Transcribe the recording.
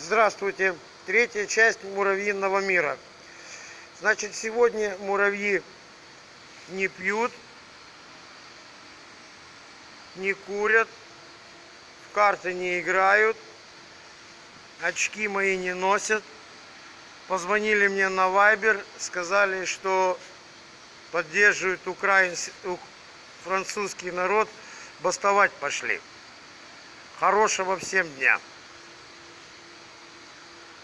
Здравствуйте! Третья часть муравьиного мира. Значит, сегодня муравьи не пьют, не курят, в карты не играют, очки мои не носят. Позвонили мне на Вайбер, сказали, что поддерживают украинский, французский народ, бастовать пошли. Хорошего всем дня!